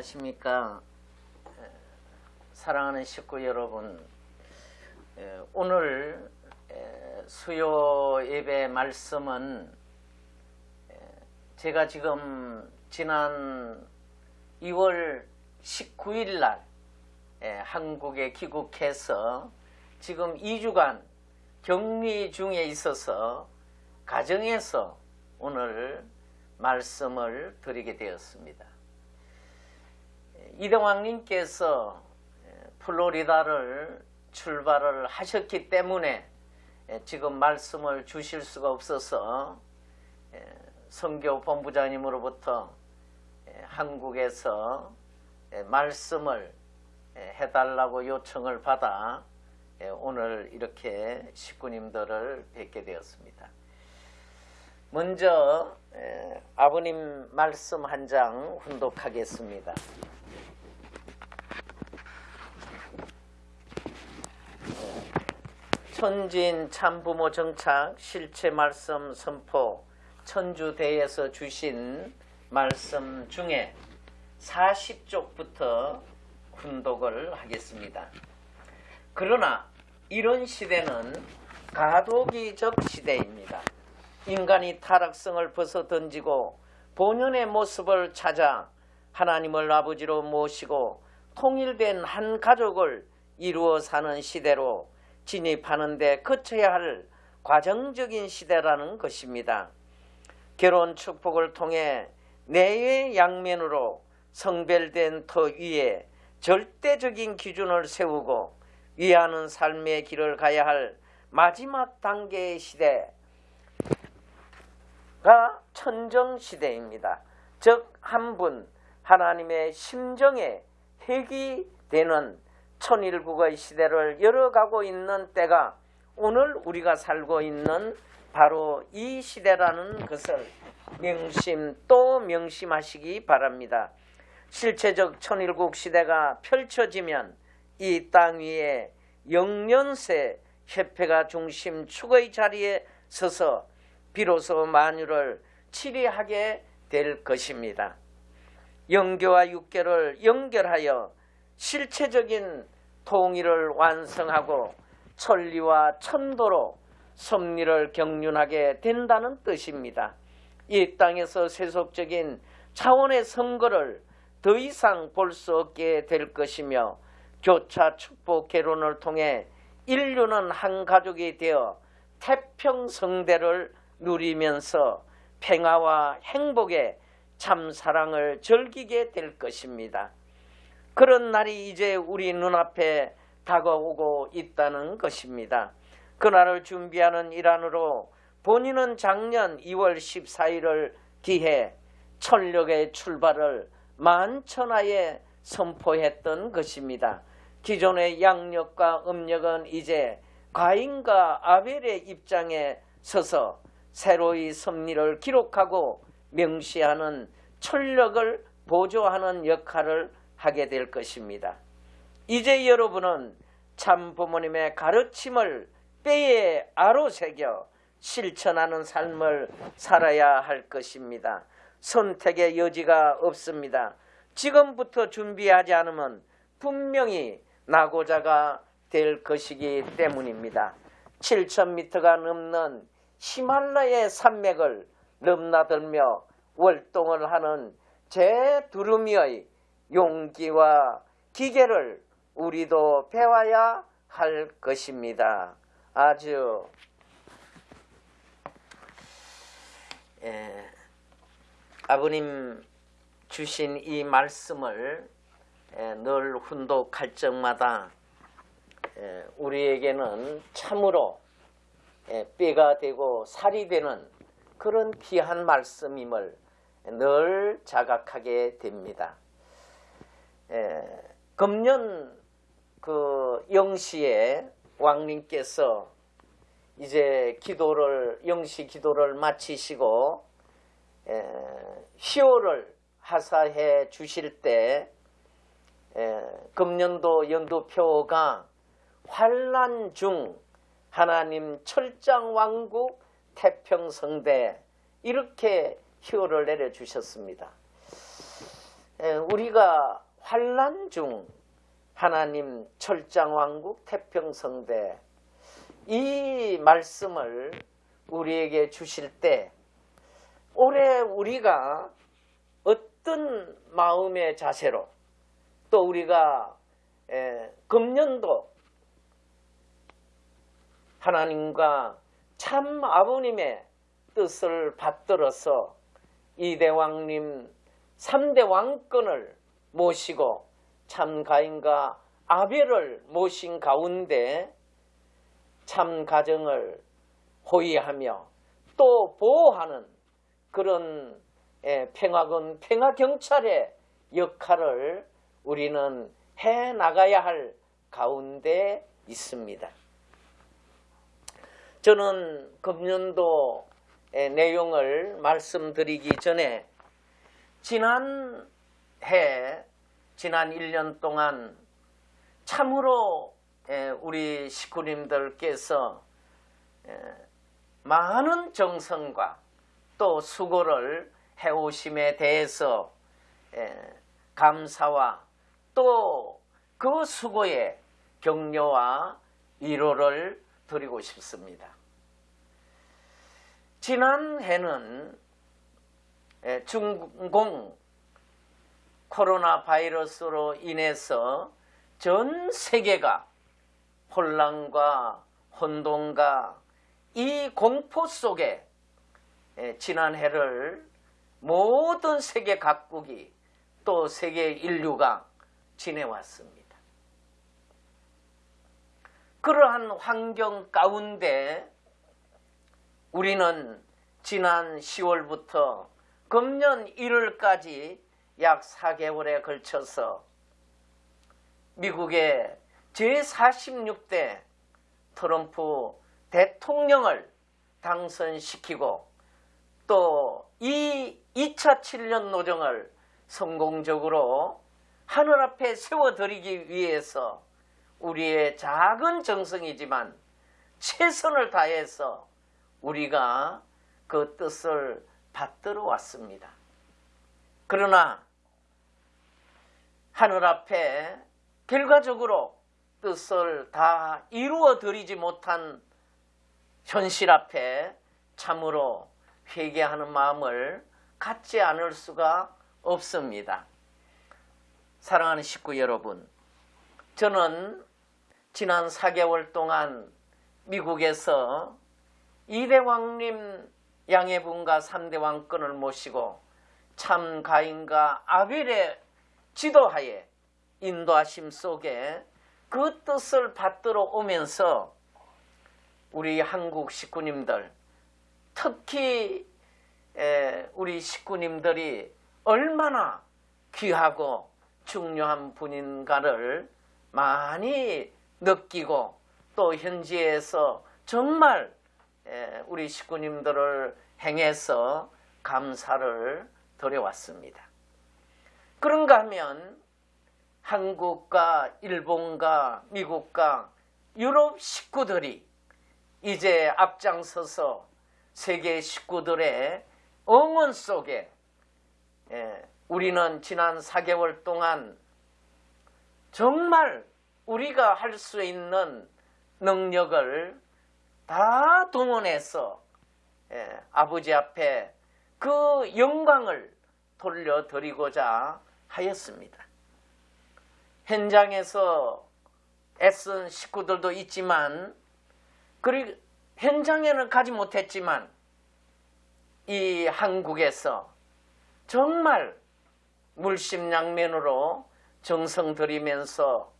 안녕하십니까 에, 사랑하는 식구 여러분 에, 오늘 에, 수요 예배 말씀은 에, 제가 지금 지난 2월 19일 날 에, 한국에 귀국해서 지금 2주간 격리 중에 있어서 가정에서 오늘 말씀을 드리게 되었습니다. 이동왕님께서 플로리다를 출발을 하셨기 때문에 지금 말씀을 주실 수가 없어서 성교 본부장님으로부터 한국에서 말씀을 해달라고 요청을 받아 오늘 이렇게 식구님들을 뵙게 되었습니다. 먼저 아버님 말씀 한 장 훈독하겠습니다. 천진 참부모 정착 실체 말씀 선포 천주대에서 주신 말씀 중에 40쪽부터 훈독을 하겠습니다. 그러나 이런 시대는 가도기적 시대입니다. 인간이 타락성을 벗어 던지고 본연의 모습을 찾아 하나님을 아버지로 모시고 통일된 한 가족을 이루어 사는 시대로 진입하는 데 거쳐야 할 과정적인 시대라는 것입니다. 결혼 축복을 통해 내외 양면으로 성별된 터 위에 절대적인 기준을 세우고 위하는 삶의 길을 가야 할 마지막 단계의 시대가 천정시대입니다. 즉 한 분 하나님의 심정에 핵이 되는 천일국의 시대를 열어가고 있는 때가 오늘 우리가 살고 있는 바로 이 시대라는 것을 명심 또 명심하시기 바랍니다. 실체적 천일국 시대가 펼쳐지면 이 땅 위에 영년새 협회가 중심 축의 자리에 서서 비로소 만유를 치리하게 될 것입니다. 영교와 육교를 연결하여 실체적인 통일을 완성하고 천리와 천도로 섭리를 경륜하게 된다는 뜻입니다. 이 땅에서 세속적인 차원의 선거를 더 이상 볼 수 없게 될 것이며 교차 축복 개론을 통해 인류는 한 가족이 되어 태평성대를 누리면서 평화와 행복의 참 사랑을 즐기게 될 것입니다. 그런 날이 이제 우리 눈앞에 다가오고 있다는 것입니다. 그날을 준비하는 일환으로 본인은 작년 2월 14일을 기해 천력의 출발을 만천하에 선포했던 것입니다. 기존의 양력과 음력은 이제 가인과 아벨의 입장에 서서 새로이 섭리를 기록하고 명시하는 천력을 보조하는 역할을 하게 될 것입니다. 이제 여러분은 참 부모님의 가르침을 뼈에 아로새겨 실천하는 삶을 살아야 할 것입니다. 선택의 여지가 없습니다. 지금부터 준비하지 않으면 분명히 나고자가 될 것이기 때문입니다. 7,000m가 넘는 히말라야 산맥을 넘나들며 월동을 하는 제 두루미의 용기와 기계를 우리도 배워야 할 것입니다. 아주 예, 아버님 주신 이 말씀을 예, 늘 훈독할 적마다 예, 우리에게는 참으로 예, 뼈가 되고 살이 되는 그런 귀한 말씀임을 늘 자각하게 됩니다. 금년 그 영시에 왕님께서 이제 기도를 영시 기도를 마치시고 시호를 하사해 주실 때 금년도 연도표가 환란 중 하나님 철장 왕국 태평성대 이렇게 희호를 내려주셨습니다. 에, 우리가 환란 중 하나님 철장왕국 태평성대 이 말씀을 우리에게 주실 때 올해 우리가 어떤 마음의 자세로 또 우리가 에, 금년도 하나님과 참 아버님의 뜻을 받들어서 이대왕님 3대 왕권을 모시고 참 가인과 아벨을 모신 가운데 참 가정을 호위하며 또 보호하는 그런 예, 평화군 평화경찰의 역할을 우리는 해 나가야 할 가운데 있습니다. 저는 금년도의 내용을 말씀드리기 전에 지난 해, 지난 1년 동안 참으로 우리 식구님들께서 많은 정성과 또 수고를 해오심에 대해서 감사와 또 그 수고에 격려와 위로를 드리고 싶습니다. 지난 해는 중공 코로나 바이러스로 인해서 전 세계가 혼란과 혼돈과 이 공포 속에 지난 해를 모든 세계 각국이 또 세계 인류가 지내왔습니다. 그러한 환경 가운데 우리는 지난 10월부터 금년 1월까지 약 4개월에 걸쳐서 미국의 제46대 트럼프 대통령을 당선시키고 또 이 2차 7년 노정을 성공적으로 하늘 앞에 세워드리기 위해서 우리의 작은 정성이지만 최선을 다해서 우리가 그 뜻을 받들어 왔습니다. 그러나 하늘 앞에 결과적으로 뜻을 다 이루어 드리지 못한 현실 앞에 참으로 회개하는 마음을 갖지 않을 수가 없습니다. 사랑하는 식구 여러분, 저는 지난 4개월 동안 미국에서 이대왕님 양해분과 3대 왕권을 모시고 참 가인과 아벨의 지도하에 인도하심 속에 그 뜻을 받들어 오면서 우리 한국 식구님들 특히 우리 식구님들이 얼마나 귀하고 중요한 분인가를 많이 느끼고 또 현지에서 정말 우리 식구님들을 행해서 감사를 드려왔습니다. 그런가 하면 한국과 일본과 미국과 유럽 식구들이 이제 앞장서서 세계 식구들의 응원 속에 우리는 지난 4개월 동안 정말 우리가 할 수 있는 능력을 다 동원해서 아버지 앞에 그 영광을 돌려드리고자 하였습니다. 현장에서 애쓴 식구들도 있지만 그리고 현장에는 가지 못했지만 이 한국에서 정말 물심양면으로 정성 들이면서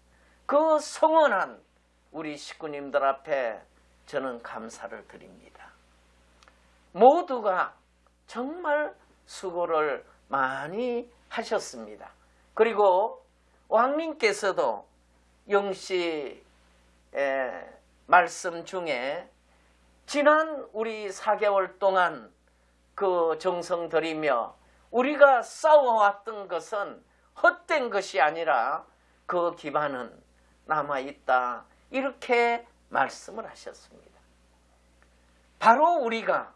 그 성원한 우리 식구님들 앞에 저는 감사를 드립니다. 모두가 정말 수고를 많이 하셨습니다. 그리고 왕님께서도 영시 말씀 중에 지난 우리 4개월 동안 그 정성 들이며 우리가 싸워왔던 것은 헛된 것이 아니라 그 기반은 남아있다. 이렇게 말씀을 하셨습니다. 바로 우리가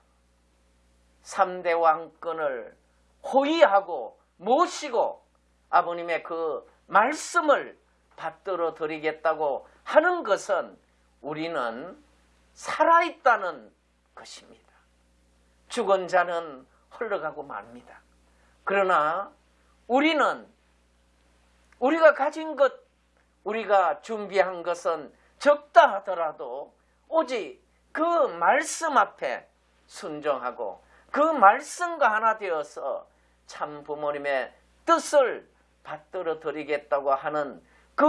3대 왕권을 호위하고 모시고 아버님의 그 말씀을 받들어 드리겠다고 하는 것은 우리는 살아있다는 것입니다. 죽은 자는 흘러가고 맙니다. 그러나 우리는 우리가 가진 것, 우리가 준비한 것은 적다 하더라도 오직 그 말씀 앞에 순종하고 그 말씀과 하나 되어서 참 부모님의 뜻을 받들어 드리겠다고 하는 그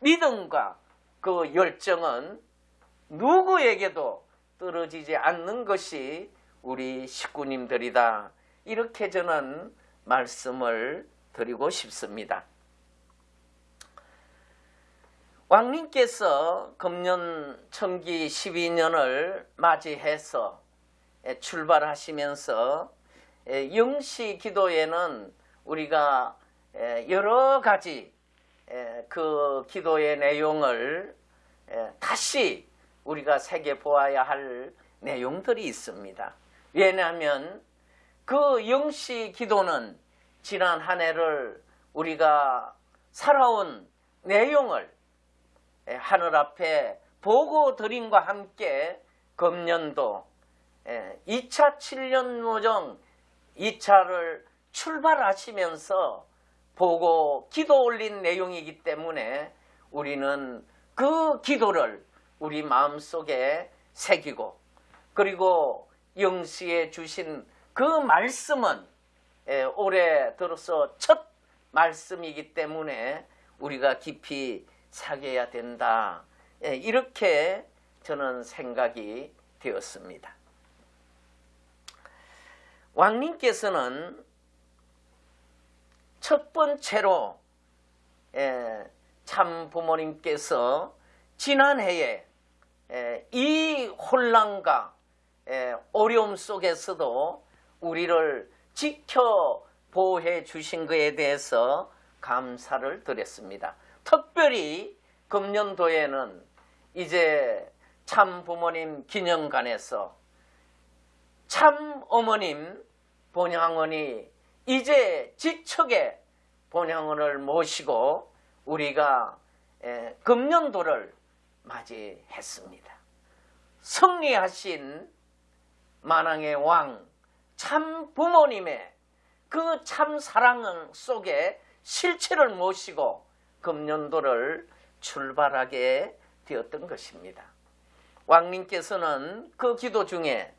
믿음과 그 열정은 누구에게도 떨어지지 않는 것이 우리 식구님들이다. 이렇게 저는 말씀을 드리고 싶습니다. 왕님께서 금년 청기 12년을 맞이해서 출발하시면서 영시 기도에는 우리가 여러 가지 그 기도의 내용을 다시 우리가 새겨 보아야 할 내용들이 있습니다. 왜냐하면 그 영시 기도는 지난 한 해를 우리가 살아온 내용을 하늘 앞에 보고 드림과 함께 금년도 2차 7년 노정 2차를 출발하시면서 보고 기도 올린 내용이기 때문에 우리는 그 기도를 우리 마음속에 새기고 그리고 영시에 주신 그 말씀은 올해 들어서 첫 말씀이기 때문에 우리가 깊이 사귀어야 된다. 이렇게 저는 생각이 되었습니다. 왕님께서는 첫 번째로 참 부모님께서 지난해에 이 혼란과 어려움 속에서도 우리를 지켜 보호해 주신 것에 대해서 감사를 드렸습니다. 특별히 금년도에는 이제 참 부모님 기념관에서 참 어머님 본향원이 이제 지척에 본향원을 모시고 우리가 금년도를 맞이했습니다. 승리하신 만왕의 왕, 참 부모님의 그 참 사랑 속에 실체를 모시고 금년도를 출발하게 되었던 것입니다. 왕님께서는 그 기도 중에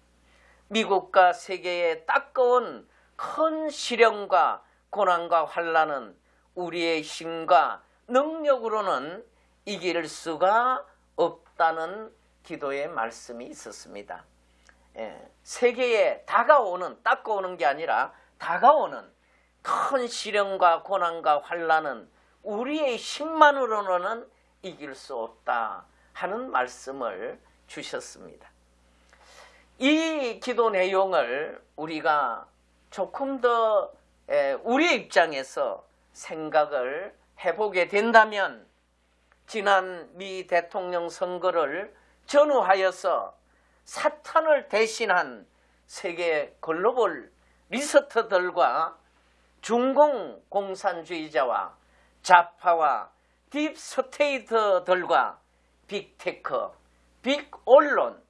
미국과 세계에 따가운 큰 시련과 고난과 환란은 우리의 힘과 능력으로는 이길 수가 없다는 기도의 말씀이 있었습니다. 예, 세계에 다가오는 따가오는 게 아니라 다가오는 큰 시련과 고난과 환란은 우리의 힘만으로는 이길 수 없다 하는 말씀을 주셨습니다. 이 기도 내용을 우리가 조금 더 우리의 입장에서 생각을 해보게 된다면 지난 미 대통령 선거를 전후하여서 사탄을 대신한 세계 globalist들과 중공 공산주의자와 좌파와 deep state들과 빅테크, 빅언론,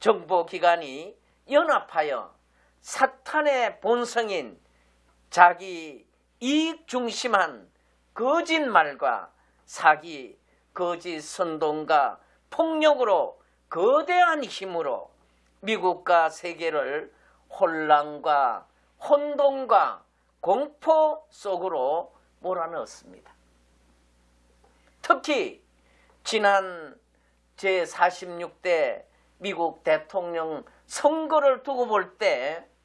정보기관이 연합하여 사탄의 본성인 자기 이익 중심한 거짓말과 사기, 거짓 선동과 폭력으로 거대한 힘으로 미국과 세계를 혼란과 혼동과 공포 속으로 몰아넣었습니다. 특히 지난 제46대 미국 대통령 선거를 두고 볼 때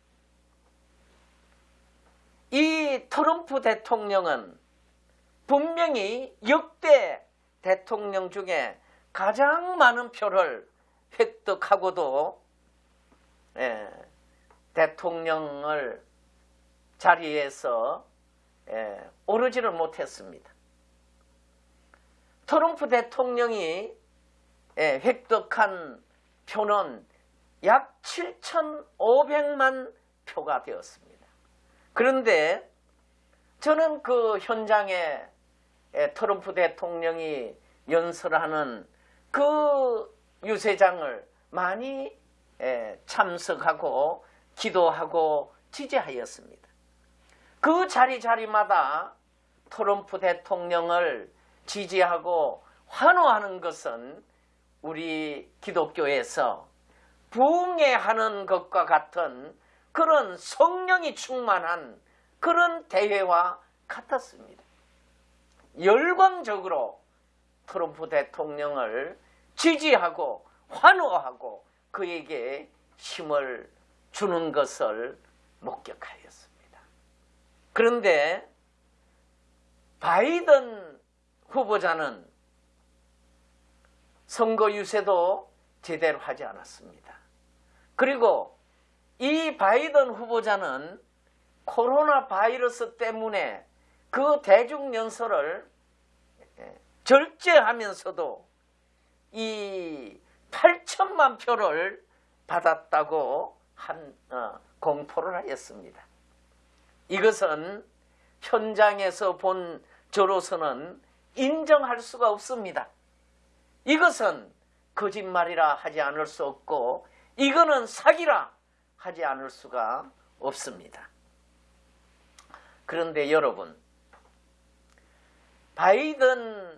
이 트럼프 대통령은 분명히 역대 대통령 중에 가장 많은 표를 획득하고도 예, 대통령을 자리에서 예, 오르지를 못했습니다. 트럼프 대통령이 예, 획득한 표는 약 7,500만 표가 되었습니다. 그런데 저는 그 현장에 에, 트럼프 대통령이 연설하는 그 유세장을 많이 에, 참석하고 기도하고 지지하였습니다. 그 자리 자리마다 트럼프 대통령을 지지하고 환호하는 것은 우리 기독교에서 부흥회하는 것과 같은 그런 성령이 충만한 그런 대회와 같았습니다. 열광적으로 트럼프 대통령을 지지하고 환호하고 그에게 힘을 주는 것을 목격하였습니다. 그런데 바이든 후보자는 선거 유세도 제대로 하지 않았습니다. 그리고 이 바이든 후보자는 코로나 바이러스 때문에 그 대중 연설을 예, 절제하면서도 이 8천만 표를 받았다고 한 어, 공포를 하였습니다. 이것은 현장에서 본 저로서는 인정할 수가 없습니다. 이것은 거짓말이라 하지 않을 수 없고 이거는 사기라 하지 않을 수가 없습니다. 그런데 여러분 바이든이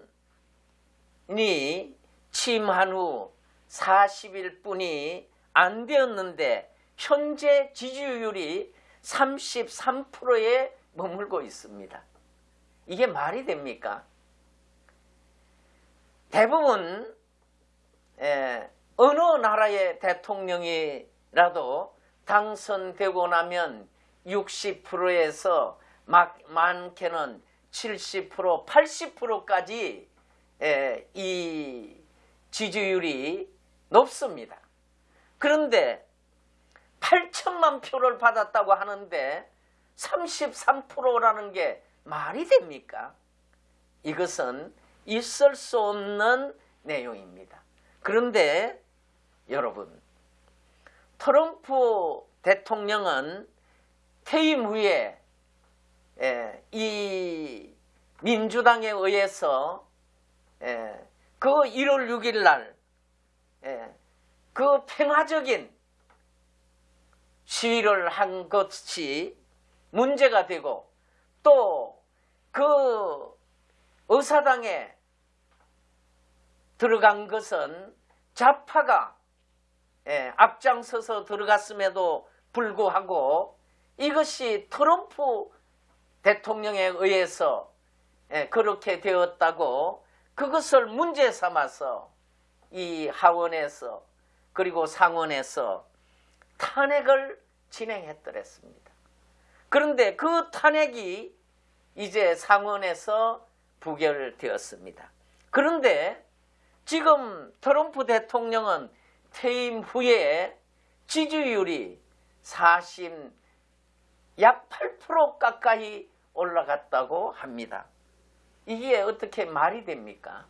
취임한 후 40일 뿐이 안 되었는데 현재 지지율이 33%에 머물고 있습니다. 이게 말이 됩니까? 대부분 에, 어느 나라의 대통령이라도 당선되고 나면 60%에서 많게는 70% 80%까지 에, 이 지지율이 높습니다. 그런데 8천만 표를 받았다고 하는데 33%라는 게 말이 됩니까? 이것은 있을 수 없는 내용입니다. 그런데 여러분 트럼프 대통령은 퇴임 후에 예, 이 민주당에 의해서 예, 그 1월 6일 날 예, 그 평화적인 시위를 한 것이 문제가 되고 또그 의사당에 들어간 것은 좌파가 예, 앞장서서 들어갔음에도 불구하고 이것이 트럼프 대통령에 의해서 예, 그렇게 되었다고 그것을 문제 삼아서 이 하원에서 그리고 상원에서 탄핵을 진행했더랬습니다. 그런데 그 탄핵이 이제 상원에서 부결되었습니다. 그런데 지금 트럼프 대통령은 퇴임 후에 지지율이 40, 약 8% 가까이 올라갔다고 합니다. 이게 어떻게 말이 됩니까?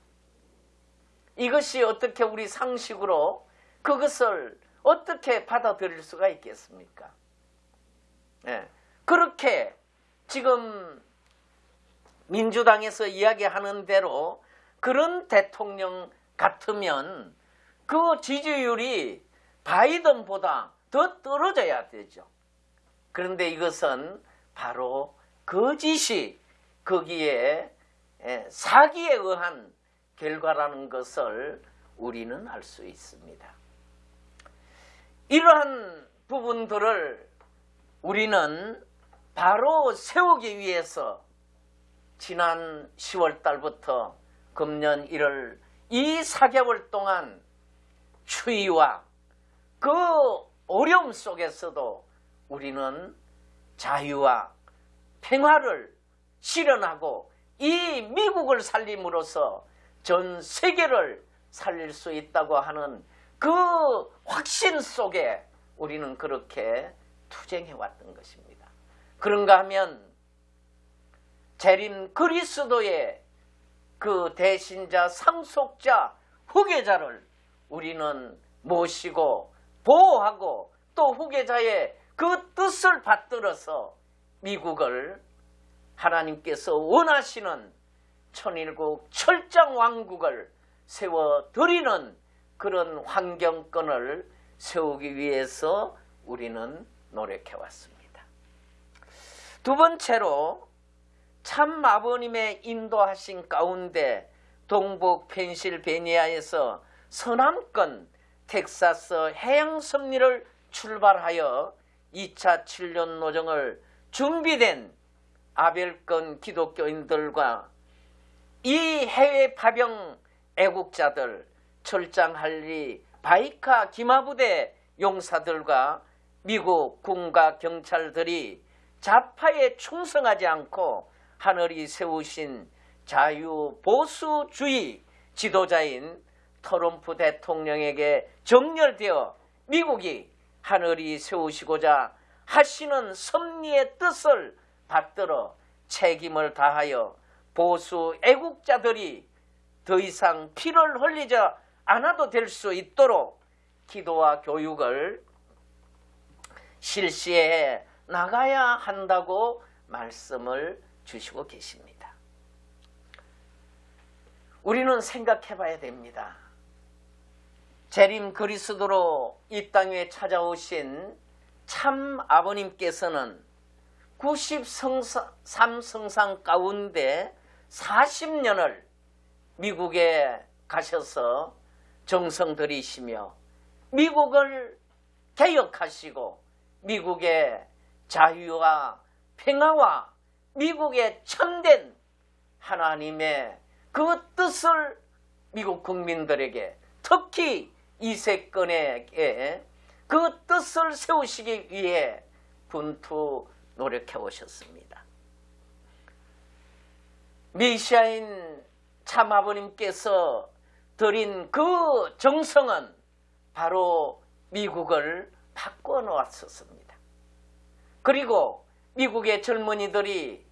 이것이 어떻게 우리 상식으로 그것을 어떻게 받아들일 수가 있겠습니까? 네. 그렇게 지금 민주당에서 이야기하는 대로 그런 대통령 같으면 그 지지율이 바이든보다 더 떨어져야 되죠. 그런데 이것은 바로 거짓이 거기에 사기에 의한 결과라는 것을 우리는 알 수 있습니다. 이러한 부분들을 우리는 바로 세우기 위해서 지난 10월 달부터 금년 1월 이 4개월 동안 추위와 그 어려움 속에서도 우리는 자유와 평화를 실현하고 이 미국을 살림으로써 전 세계를 살릴 수 있다고 하는 그 확신 속에 우리는 그렇게 투쟁해 왔던 것입니다. 그런가 하면 재림 그리스도의 그 대신자 상속자 후계자를 우리는 모시고 보호하고 또 후계자의 그 뜻을 받들어서 미국을 하나님께서 원하시는 천일국 철장 왕국을 세워드리는 그런 환경권을 세우기 위해서 우리는 노력해 왔습니다. 두 번째로 참 아버님의 인도하신 가운데 동북 펜실베니아에서 서남권 텍사스 해양 섭리를 출발하여 2차 7년 노정을 준비된 아벨권 기독교인들과 이 해외 파병 애국자들 철장할리 바이카 기마부대 용사들과 미국 군과 경찰들이 좌파에 충성하지 않고 하늘이 세우신 자유보수주의 지도자인 트럼프 대통령에게 정렬되어 미국이 하늘이 세우시고자 하시는 섭리의 뜻을 받들어 책임을 다하여 보수 애국자들이 더 이상 피를 흘리지 않아도 될 수 있도록 기도와 교육을 실시해 나가야 한다고 말씀을 주시고 계십니다. 우리는 생각해 봐야 됩니다. 재림 그리스도로 이 땅에 찾아오신 참 아버님께서는 93성상 가운데 40년을 미국에 가셔서 정성 들이시며 미국을 개혁하시고 미국의 자유와 평화와 미국의 참된 하나님의 그 뜻을 미국 국민들에게 특히 이세권에게 그 뜻을 세우시기 위해 분투 노력해 오셨습니다. 메시아인 참 아버님께서 드린 그 정성은 바로 미국을 바꿔 놓았었습니다. 그리고 미국의 젊은이들이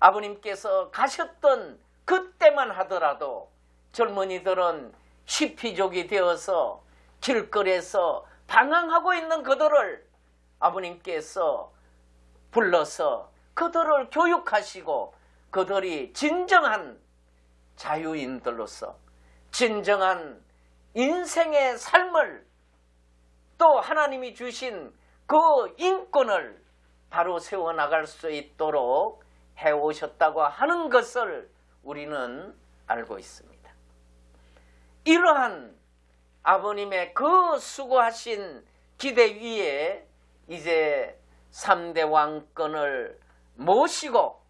아버님께서 가셨던 그때만 하더라도 젊은이들은 시피족이 되어서 길거리에서 방황하고 있는 그들을 아버님께서 불러서 그들을 교육하시고 그들이 진정한 자유인들로서 진정한 인생의 삶을 또 하나님이 주신 그 인권을 바로 세워나갈 수 있도록 해오셨다고 하는 것을 우리는 알고 있습니다. 이러한 아버님의 그 수고하신 기대 위에 이제 3대 왕권을 모시고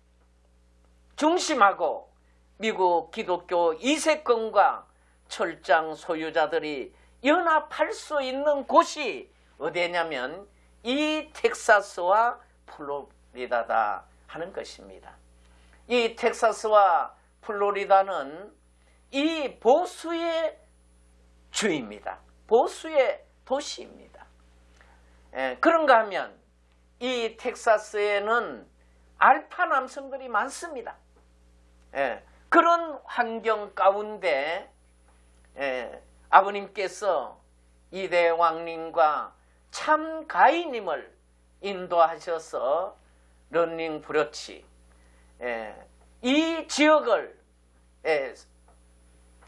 중심하고 미국 기독교 이세권과 철장 소유자들이 연합할 수 있는 곳이 어디냐면 이 텍사스와 플로리다다 하는 것입니다. 이 텍사스와 플로리다는 이 보수의 주입니다. 보수의 도시입니다. 예, 그런가 하면 이 텍사스에는 알파 남성들이 많습니다. 예, 그런 환경 가운데 예, 아버님께서 이대 왕님과 참 가이님을 인도하셔서 런닝 브러치. 예, 이 지역을 예,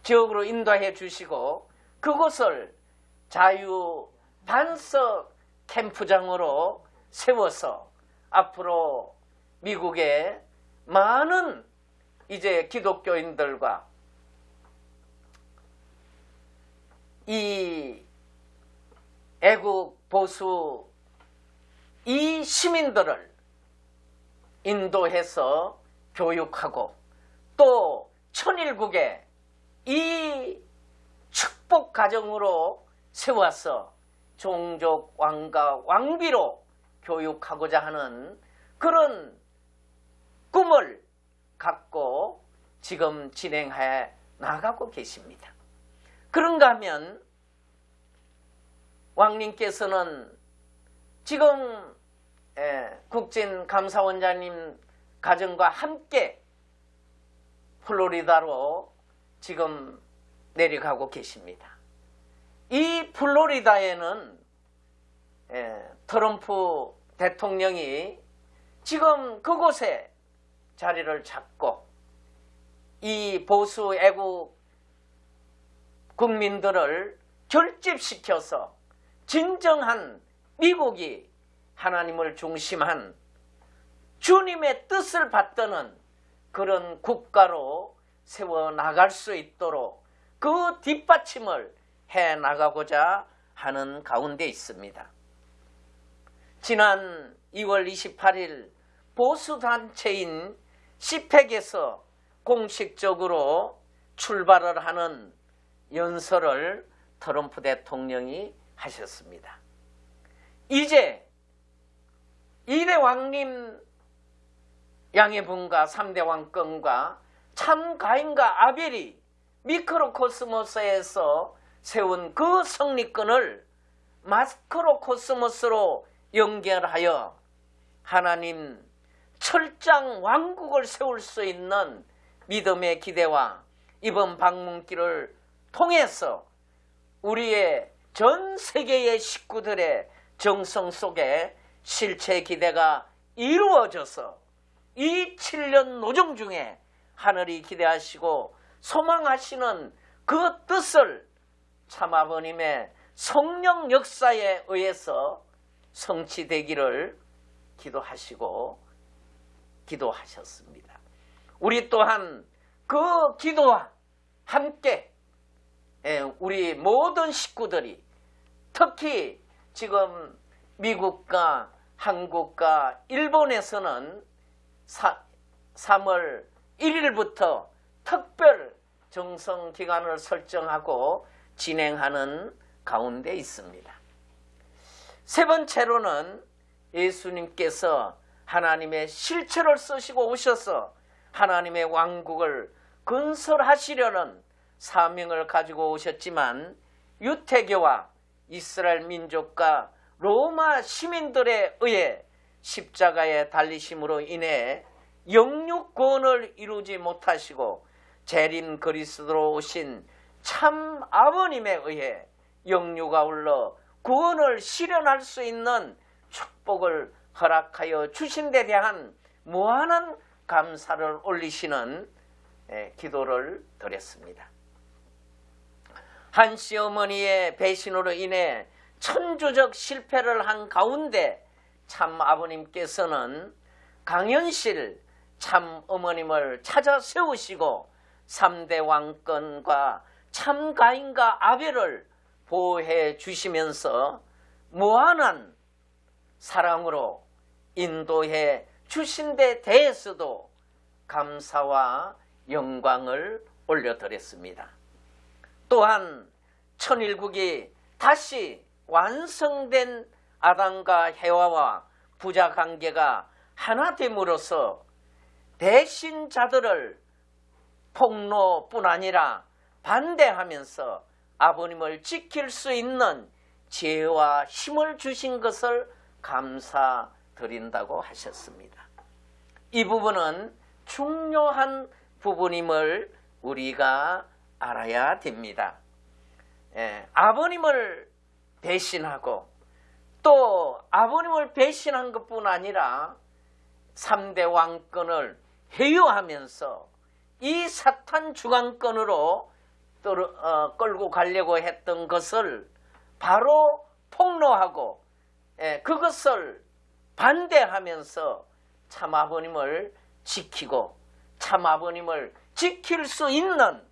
지역으로 인도해 주시고 그곳을 자유 반석 캠프장으로 세워서 앞으로 미국의 많은 이제 기독교인들과 이 애국 보수 이 시민들을 인도해서 교육하고 또 천일국의 이 축복 가정으로 세워서 종족 왕과 왕비로 교육하고자 하는 그런 꿈을 갖고 지금 진행해 나가고 계십니다. 그런가 하면 왕님께서는 지금 국진 감사원장님 가정과 함께 플로리다로 지금 내려가고 계십니다. 이 플로리다에는 트럼프 대통령이 지금 그곳에 자리를 잡고 이 보수 애국 국민들을 결집시켜서 진정한 미국이 하나님을 중심한 주님의 뜻을 받드는 그런 국가로 세워 나갈 수 있도록 그 뒷받침을 해 나가고자 하는 가운데 있습니다. 지난 2월 28일 보수단체인 시팩에서 공식적으로 출발을 하는 연설을 트럼프 대통령이 하셨습니다. 이제 이대 왕님 양의 분과 3대 왕권과 참 가인과 아벨이 미크로코스모스에서 세운 그 성리권을 마크로코스모스로 연결하여 하나님 철장 왕국을 세울 수 있는 믿음의 기대와 이번 방문길을 통해서 우리의 전 세계의 식구들의 정성 속에 실체 기대가 이루어져서 이 7년 노정 중에 하늘이 기대하시고 소망하시는 그 뜻을 참 아버님의 성령 역사에 의해서 성취되기를 기도하시고 기도하셨습니다. 우리 또한 그 기도와 함께 예, 우리 모든 식구들이 특히 지금 미국과 한국과 일본에서는 3월 1일부터 특별 정성 기간을 설정하고 진행하는 가운데 있습니다. 세 번째로는 예수님께서 하나님의 실체를 쓰시고 오셔서 하나님의 왕국을 건설하시려는 사명을 가지고 오셨지만 유태교와 이스라엘 민족과 로마 시민들에 의해 십자가에 달리심으로 인해 영육권을 이루지 못하시고 재림 그리스도로 오신 참 아버님에 의해 영유가 울러 구원을 실현할 수 있는 축복을 허락하여 주신 데 대한 무한한 감사를 올리시는 기도를 드렸습니다. 한씨 어머니의 배신으로 인해 천주적 실패를 한 가운데 참 아버님께서는 강현실 참 어머님을 찾아 세우시고 3대 왕권과 참 가인과 아벨을 보호해 주시면서 무한한 사랑으로 인도해 주신 데 대해서도 감사와 영광을 올려드렸습니다. 또한 천일국이 다시 완성된 아담과 해와와 부자 관계가 하나 됨으로써 배신자들을 폭로뿐 아니라 반대하면서 아버님을 지킬 수 있는 지혜와 힘을 주신 것을 감사드린다고 하셨습니다. 이 부분은 중요한 부분임을 우리가 알아야 됩니다. 예, 아버님을 배신하고 또 아버님을 배신한 것뿐 아니라 3대 왕권을 회유하면서 이 사탄 주관권으로 어, 끌고 가려고 했던 것을 바로 폭로하고 예, 그것을 반대하면서 참 아버님을 지키고 참 아버님을 지킬 수 있는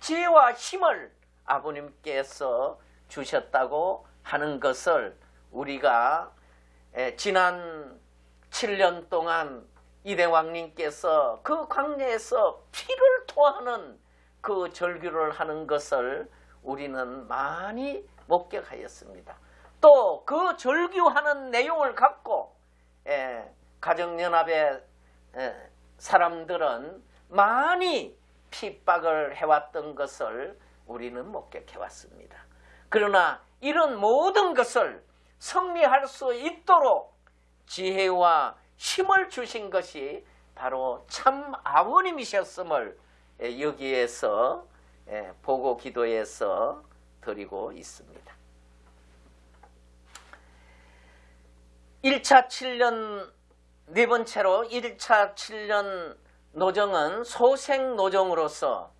지혜와 힘을 아버님께서 주셨다고 하는 것을 우리가 지난 7년 동안 이대왕님께서 그 광야에서 피를 토하는 그 절규를 하는 것을 우리는 많이 목격하였습니다. 또 그 절규하는 내용을 갖고 가정연합의 사람들은 많이 핍박을 해왔던 것을 우리는 목격해왔습니다. 그러나 이런 모든 것을 승리할 수 있도록 지혜와 힘을 주신 것이 바로 참 아버님이셨음을 여기에서 보고 기도해서 드리고 있습니다. 1차 7년 네 번째로 1차 7년 노정은 소생 노정으로서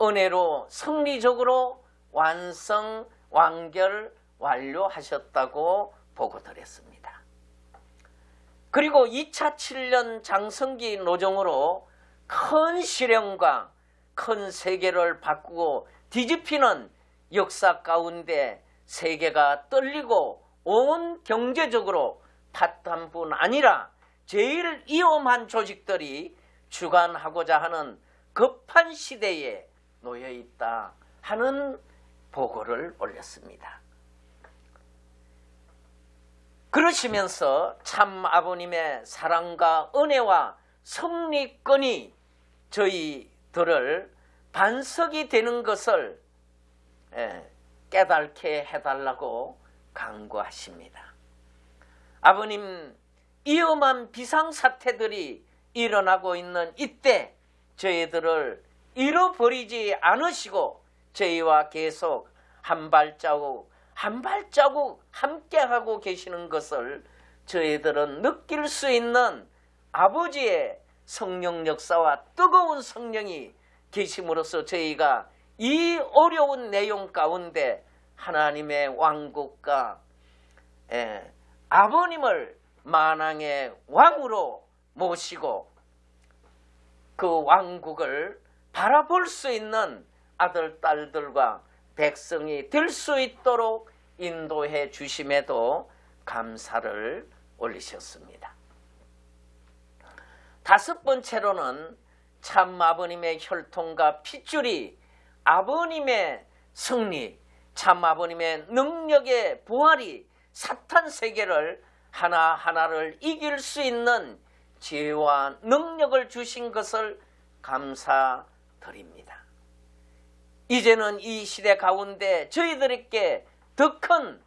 은혜로 승리적으로 완성, 완결, 완료하셨다고 보고 드렸습니다. 그리고 2차 7년 장성기 노정으로 큰 실현과 큰 세계를 바꾸고 뒤집히는 역사 가운데 세계가 떨리고 온 경제적으로 파탄 뿐 아니라 제일 위험한 조직들이 주관하고자 하는 급한 시대에 놓여 있다 하는 보고를 올렸습니다. 그러시면서 참 아버님의 사랑과 은혜와 성리권이 저희들을 반석이 되는 것을 예, 깨닫게 해달라고 강구하십니다. 아버님 위험한 비상사태들이 일어나고 있는 이때 저희들을 잃어버리지 않으시고 저희와 계속 한 발자국 한 발자국 함께하고 계시는 것을 저희들은 느낄 수 있는 아버지의 성령 역사와 뜨거운 성령이 계심으로써 저희가 이 어려운 내용 가운데 하나님의 왕국과 예, 아버님을 만왕의 왕으로 모시고 그 왕국을 바라볼 수 있는 아들, 딸들과 백성이 될 수 있도록 인도해 주심에도 감사를 올리셨습니다. 다섯 번째로는 참 아버님의 혈통과 핏줄이 아버님의 승리, 참 아버님의 능력의 부활이 사탄 세계를 하나하나를 이길 수 있는 지혜와 능력을 주신 것을 감사드립니다. 이제는 이 시대 가운데 저희들에게 더 큰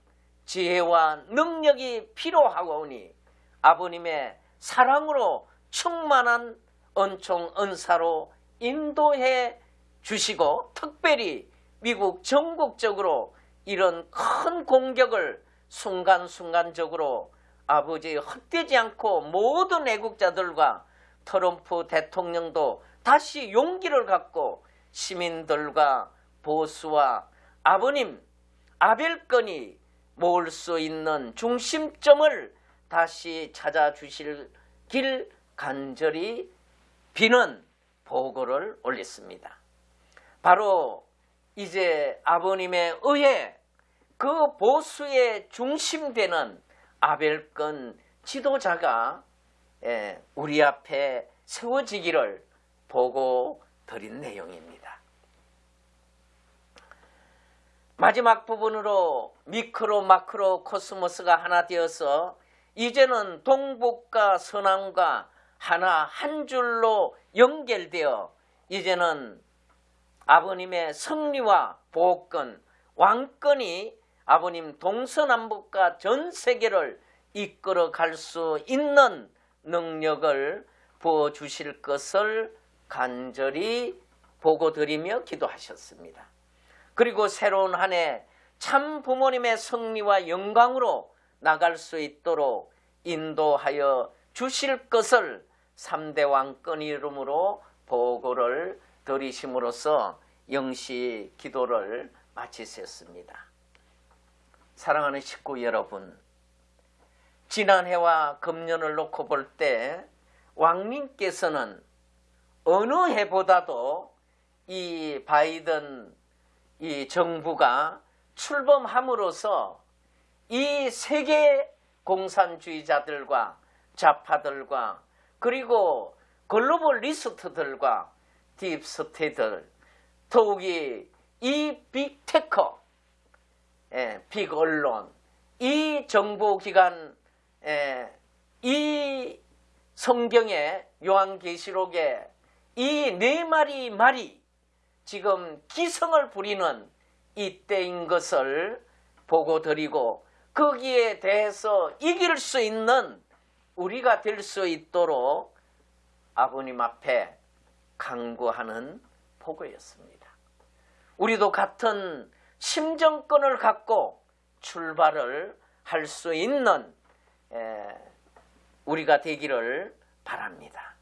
지혜와 능력이 필요하오니 아버님의 사랑으로 충만한 은총 은사로 인도해 주시고 특별히 미국 전국적으로 이런 큰 공격을 순간순간적으로 아버지 헛되지 않고 모든 애국자들과 트럼프 대통령도 다시 용기를 갖고 시민들과 보수와 아버님 아벨건이 모을 수 있는 중심점을 다시 찾아주실 길 간절히 비는 보고를 올렸습니다. 바로 이제 아버님의 의해 그 보수의 중심되는 아벨건 지도자가 예, 우리 앞에 세워지기를 보고 드린 내용입니다. 마지막 부분으로 미크로 마크로 코스모스가 하나 되어서 이제는 동북과 서남과 하나 한 줄로 연결되어 이제는 아버님의 승리와 복권, 왕권이 아버님 동서남북과 전 세계를 이끌어 갈 수 있는 능력을 부어주실 것을 간절히 보고 드리며 기도하셨습니다. 그리고 새로운 한 해 참 부모님의 승리와 영광으로 나갈 수 있도록 인도하여 주실 것을 3대 왕권 이름으로 보고를 드리심으로써 영시 기도를 마치셨습니다. 사랑하는 식구 여러분, 지난해와 금년을 놓고 볼 때 왕님께서는 어느 해보다도 이 바이든 이 정부가 출범함으로써 이 세계 공산주의자들과 좌파들과 그리고 글로벌 리스트들과 딥스테이들 더욱이 이 빅테커 예, 빅 언론 이 정보기관 예, 이 성경의 요한계시록에 이 네 마리 말이 지금 기성을 부리는 이때인 것을 보고 드리고 거기에 대해서 이길 수 있는 우리가 될 수 있도록 아버님 앞에 강구하는 보고였습니다. 우리도 같은 심정권을 갖고 출발을 할 수 있는 우리가 되기를 바랍니다.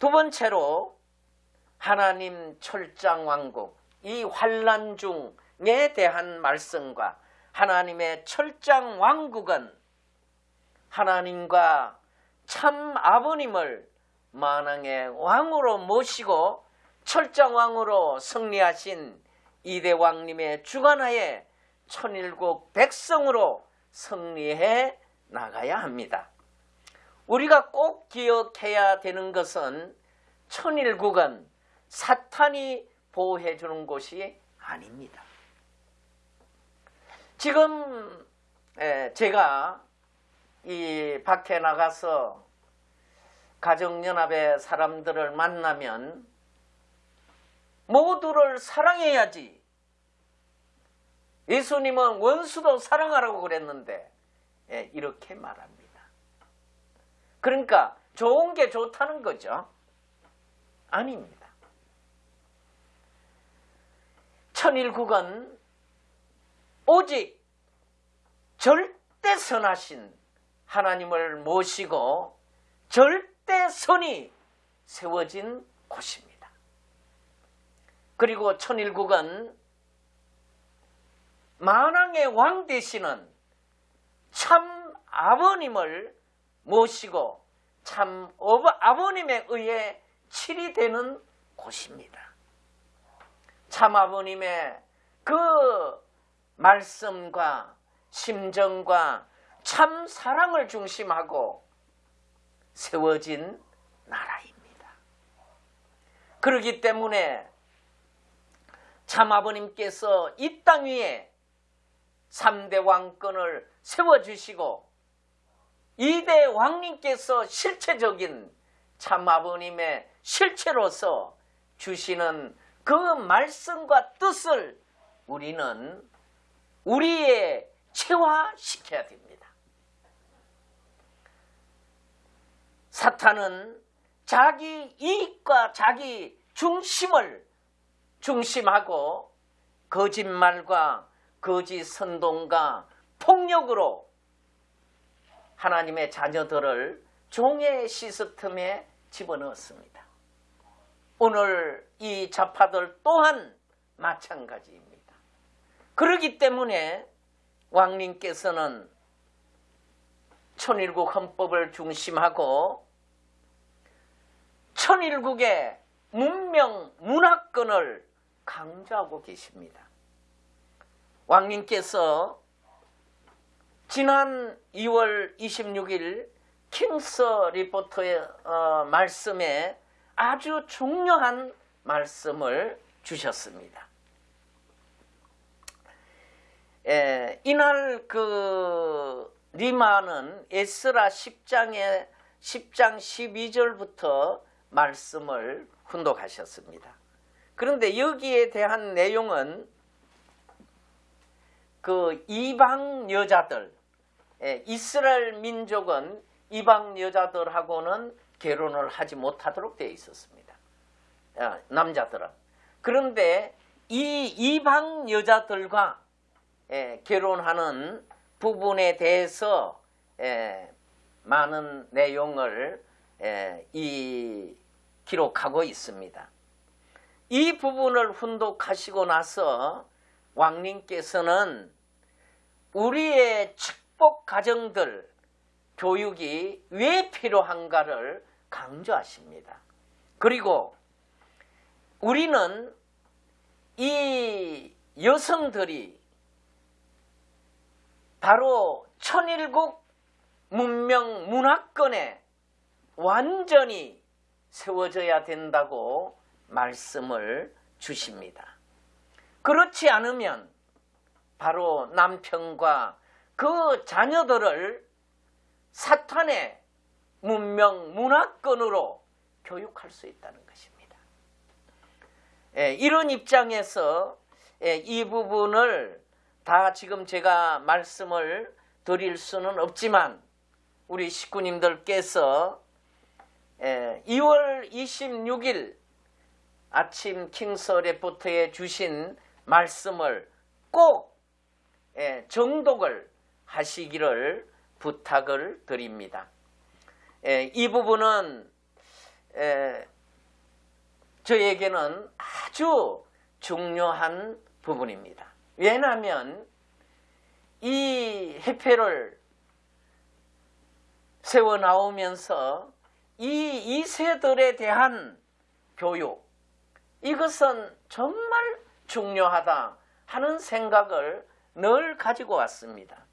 두 번째로 하나님 철장 왕국 이 환란 중에 대한 말씀과 하나님의 철장 왕국은 하나님과 참 아버님을 만왕의 왕으로 모시고 철장 왕으로 승리하신 이대 왕님의 주관하에 천일국 백성으로 승리해 나가야 합니다. 우리가 꼭 기억해야 되는 것은 천일국은 사탄이 보호해 주는 곳이 아닙니다. 지금 제가 이 밖에 나가서 가정연합의 사람들을 만나면 모두를 사랑해야지. 예수님은 원수도 사랑하라고 그랬는데 이렇게 말합니다. 그러니까 좋은 게 좋다는 거죠. 아닙니다. 천일국은 오직 절대 선하신 하나님을 모시고 절대 선이 세워진 곳입니다. 그리고 천일국은 만왕의 왕 되시는 참 아버님을 모시고 참 아버님에 의해 칠이 되는 곳입니다. 참 아버님의 그 말씀과 심정과 참 사랑을 중심하고 세워진 나라입니다. 그렇기 때문에 참 아버님께서 이 땅 위에 3대 왕권을 세워주시고 2대 왕님께서 실체적인 참 아버님의 실체로서 주시는 그 말씀과 뜻을 우리는 우리의 체화시켜야 됩니다. 사탄은 자기 이익과 자기 중심을 중심하고 거짓말과 거짓 선동과 폭력으로 하나님의 자녀들을 종의 시스템에 집어넣었습니다. 오늘 이 자파들 또한 마찬가지입니다. 그러기 때문에 왕님께서는 천일국 헌법을 중심하고 천일국의 문명 문화권을 강조하고 계십니다. 왕님께서 지난 2월 26일 킹스 리포터의 어, 말씀에 아주 중요한 말씀을 주셨습니다. 에, 이날 그 리마는 에스라 10장에 10장 12절부터 말씀을 훈독하셨습니다. 그런데 여기에 대한 내용은 그 이방 여자들, 이스라엘 민족은 이방 여자들하고는 결혼을 하지 못하도록 되어 있었습니다. 남자들은. 그런데 이 이방 여자들과 결혼하는 부분에 대해서 많은 내용을 이 기록하고 있습니다. 이 부분을 훈독하시고 나서 왕님께서는 우리의 축복 가정들 교육이 왜 필요한가를 강조하십니다. 그리고 우리는 이 여성들이 바로 천일국 문명 문화권에 완전히 세워져야 된다고 말씀을 주십니다. 그렇지 않으면 바로 남편과 그 자녀들을 사탄의 문명 문화권으로 교육할 수 있다는 것입니다. 예, 이런 입장에서 예, 이 부분을 다 지금 제가 말씀을 드릴 수는 없지만 우리 식구님들께서 2월 26일 아침 킹스 레포트에 주신 말씀을 꼭 정독을 하시기를 부탁을 드립니다. 이 부분은 에, 저에게는 아주 중요한 부분입니다. 왜냐하면 이 해패를 세워 나오면서 이 2세들에 대한 교육 이것은 정말 중요하다 하는 생각을 늘 가지고 왔습니다.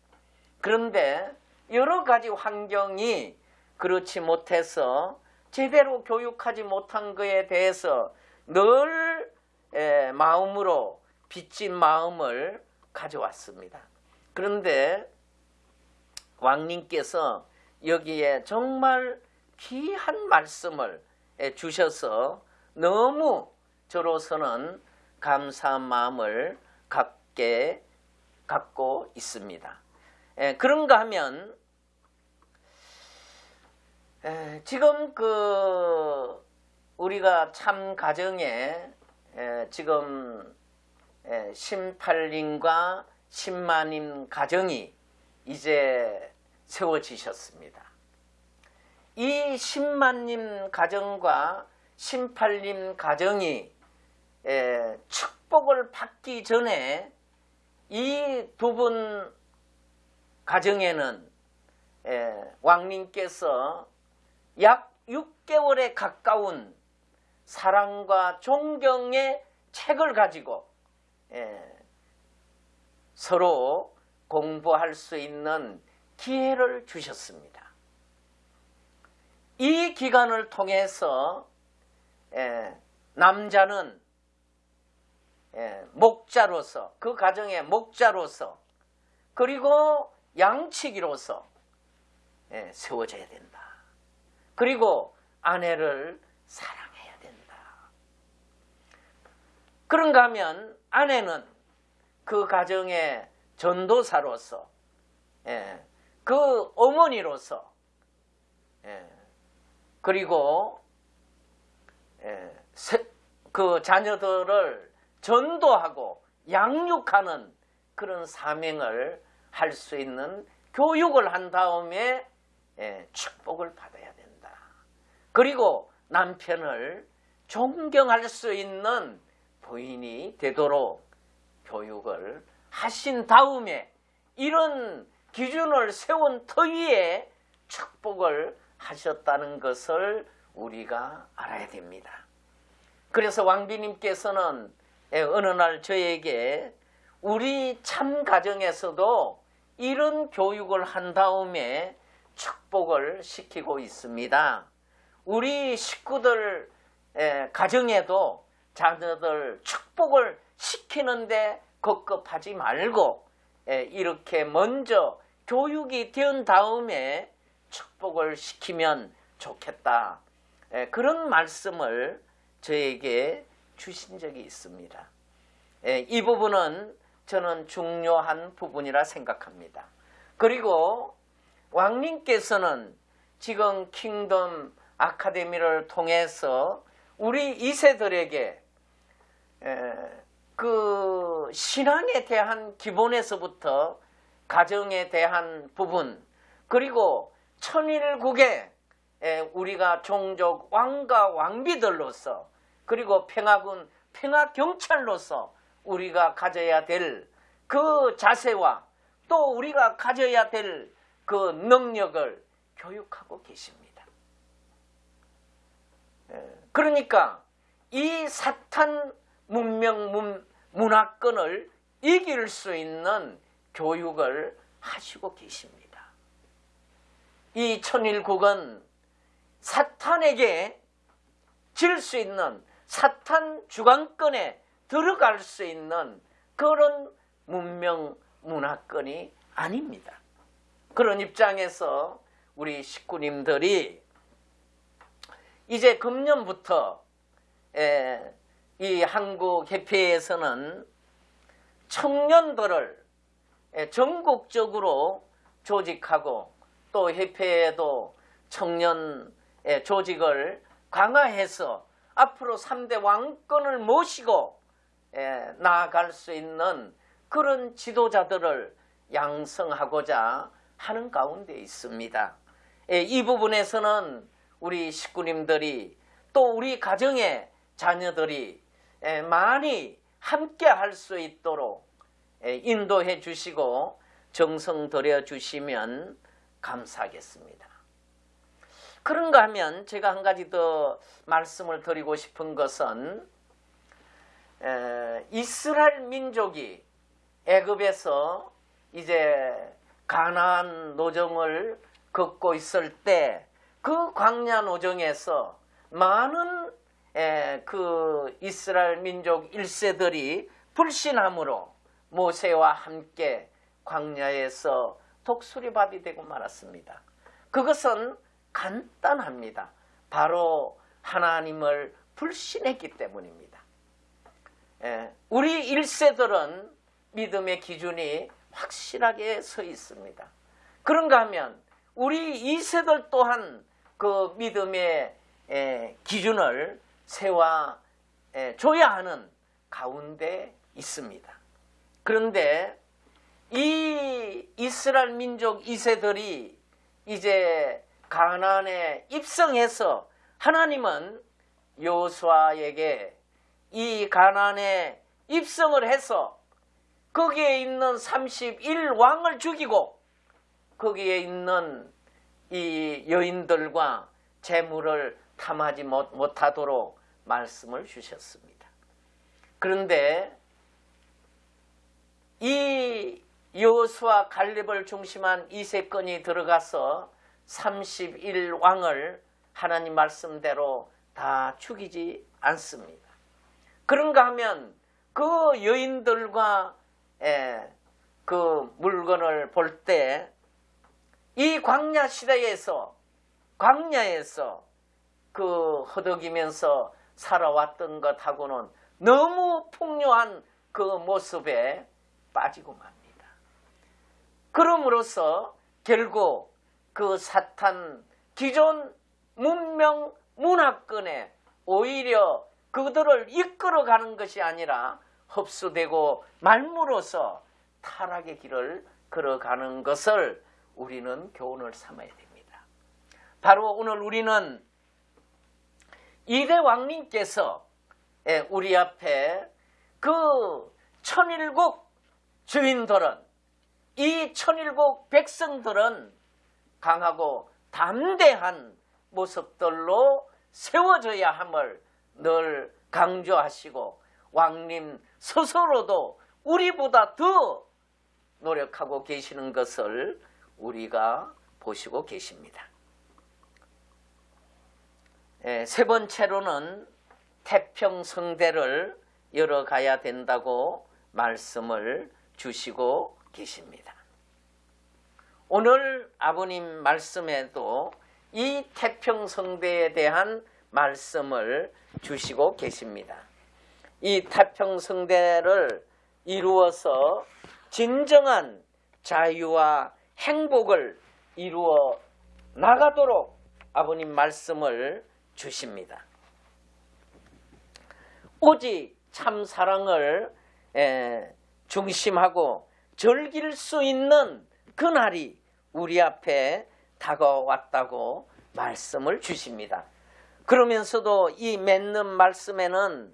그런데 여러 가지 환경이 그렇지 못해서 제대로 교육하지 못한 것에 대해서 늘 마음으로 빚진 마음을 가져왔습니다. 그런데 왕님께서 여기에 정말 귀한 말씀을 주셔서 너무 저로서는 감사한 마음을 갖게 갖고 있습니다. 그런가 하면 지금 그 우리가 참 가정에 지금 18님과 10만인 가정이 이제 세워지셨습니다. 이 10만님 가정과 18님 가정이 축복을 받기 전에 이 두 분 가정에는 왕님께서 약 6개월에 가까운 사랑과 존경의 책을 가지고 서로 공부할 수 있는 기회를 주셨습니다. 이 기간을 통해서 남자는 목자로서 그 가정의 목자로서 그리고 양치기로서 세워져야 된다. 그리고 아내를 사랑해야 된다. 그런가 하면 아내는 그 가정의 전도사로서 그 어머니로서 그리고 그 자녀들을 전도하고 양육하는 그런 사명을 할 수 있는 교육을 한 다음에 축복을 받아야 된다. 그리고 남편을 존경할 수 있는 부인이 되도록 교육을 하신 다음에 이런 기준을 세운 터위에 축복을 하셨다는 것을 우리가 알아야 됩니다. 그래서 왕비님께서는 어느 날 저에게 우리 참 가정에서도 이런 교육을 한 다음에 축복을 시키고 있습니다. 우리 식구들 가정에도 자녀들 축복을 시키는데 급급하지 말고 이렇게 먼저 교육이 된 다음에 축복을 시키면 좋겠다. 그런 말씀을 저에게 주신 적이 있습니다. 이 부분은 저는 중요한 부분이라 생각합니다. 그리고 왕님께서는 지금 킹덤 아카데미를 통해서 우리 이세들에게 그 신앙에 대한 기본에서부터 가정에 대한 부분 그리고 천일국에 우리가 종족 왕과 왕비들로서 그리고 평화군 평화경찰로서 우리가 가져야 될 그 자세와 또 우리가 가져야 될 그 능력을 교육하고 계십니다. 그러니까 이 사탄 문명 문, 문화권을 이길 수 있는 교육을 하시고 계십니다. 이 천일국은 사탄에게 질 수 있는 사탄 주관권에 들어갈 수 있는 그런 문명 문화권이 아닙니다. 그런 입장에서 우리 식구님들이 이제 금년부터 이 한국 협회에서는 청년들을 전국적으로 조직하고 또 협회에도 청년 조직을 강화해서 앞으로 3대 왕권을 모시고 나아갈 수 있는 그런 지도자들을 양성하고자 하는 가운데 있습니다. 이 부분에서는 우리 식구님들이 또 우리 가정의 자녀들이 에, 많이 함께 할 수 있도록 에, 인도해 주시고 정성 들여 주시면 감사하겠습니다. 그런가 하면 제가 한 가지 더 말씀을 드리고 싶은 것은 에, 이스라엘 민족이 애굽에서 이제 가나안 노정을 걷고 있을 때 그 광야 노정에서 많은 에, 그 이스라엘 민족 1세들이 불신함으로 모세와 함께 광야에서 독수리밥이 되고 말았습니다. 그것은 간단합니다. 바로 하나님을 불신했기 때문입니다. 에, 우리 1세들은 믿음의 기준이 확실하게 서 있습니다. 그런가 하면 우리 2세들 또한 그 믿음의 에, 기준을 세워 에, 줘야 하는 가운데 있습니다. 그런데 이 이스라엘 민족 2세들이 이제 가나안에 입성해서 하나님은 요수아에게 이 가나안에 입성을 해서 거기에 있는 31왕을 죽이고 거기에 있는 이 여인들과 재물을 탐하지 못, 못하도록 말씀을 주셨습니다. 그런데 이 여호수아 갈렙을 중심한 이세건이 들어가서 31왕을 하나님 말씀대로 다 죽이지 않습니다. 그런가 하면 그 여인들과 에, 그 물건을 볼 때 이 광야 시대에서 광야에서 그 허덕이면서 살아왔던 것하고는 너무 풍요한 그 모습에 빠지고 맙니다. 그럼으로써 결국 그 사탄 기존 문명 문화권에 오히려 그들을 이끌어가는 것이 아니라 흡수되고 말무로써 타락의 길을 걸어가는 것을 우리는 교훈을 삼아야 됩니다. 바로 오늘 우리는 이대 왕님께서 예, 우리 앞에 그 천일국 주인들은 이 천일국 백성들은 강하고 담대한 모습들로 세워져야 함을 늘 강조하시고 왕님 스스로도 우리보다 더 노력하고 계시는 것을 우리가 보시고 계십니다. 예, 세 번째로는 태평성대를 열어가야 된다고 말씀을 주시고 계십니다. 오늘 아버님 말씀에도 이 태평성대에 대한 말씀을 주시고 계십니다. 이 태평성대를 이루어서 진정한 자유와 행복을 이루어 나가도록 아버님 말씀을 주십니다. 오직 참 사랑을 중심하고 즐길 수 있는 그날이 우리 앞에 다가왔다고 말씀을 주십니다. 그러면서도 이 맺는 말씀에는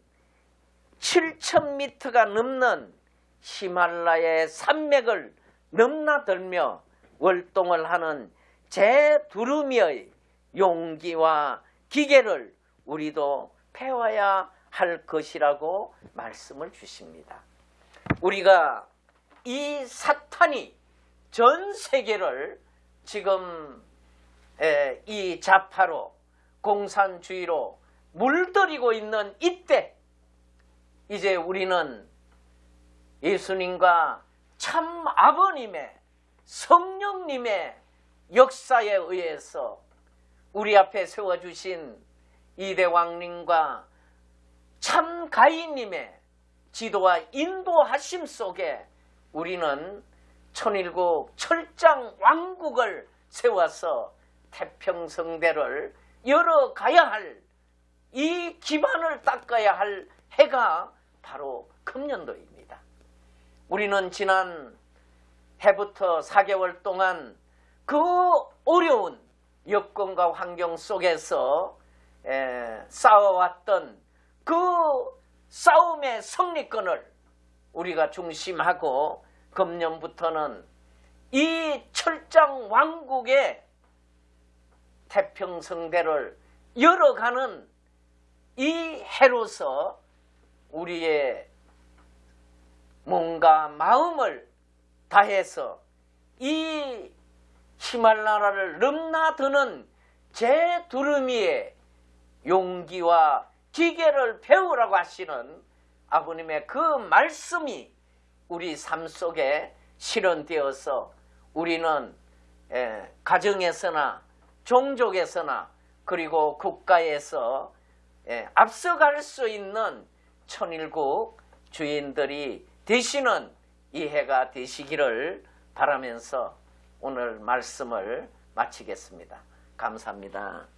7,000m가 넘는 히말라야의 산맥을 넘나들며 월동을 하는 제 두루미의 용기와 기계를 우리도 배워야 할 것이라고 말씀을 주십니다. 우리가 이 사탄이 전 세계를 지금 이 자파로 공산주의로 물들이고 있는 이때 이제 우리는 예수님과 참 아버님의 성령님의 역사에 의해서 우리 앞에 세워주신 이대왕님과 참 가인님의 지도와 인도하심 속에 우리는 천일국 철장 왕국을 세워서 태평성대를 열어가야 할 이 기반을 닦아야 할 해가 바로 금년도입니다. 우리는 지난 해부터 4개월 동안 그 어려운 여건과 환경 속에서 에, 싸워왔던 그 싸움의 승리권을 우리가 중심하고 금년부터는 이 철장 왕국의 태평성대를 열어가는 이 해로서 우리의 몸과 마음을 다해서 이 히말라야를 넘나드는 제 두루미의 용기와 기계를 배우라고 하시는 아버님의 그 말씀이 우리 삶 속에 실현되어서 우리는 에, 가정에서나 종족에서나 그리고 국가에서 에, 앞서갈 수 있는 천일국 주인들이 되시는 이 해가 되시기를 바라면서 오늘 말씀을 마치겠습니다. 감사합니다.